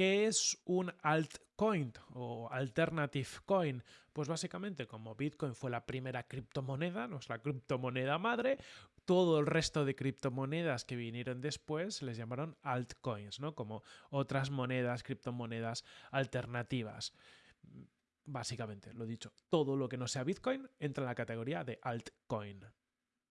¿Qué es un altcoin o alternative coin? Pues básicamente como Bitcoin fue la primera criptomoneda, nuestra criptomoneda madre, todo el resto de criptomonedas que vinieron después les llamaron altcoins, ¿no? Como otras monedas, criptomonedas alternativas. Básicamente, lo dicho, todo lo que no sea Bitcoin entra en la categoría de altcoin.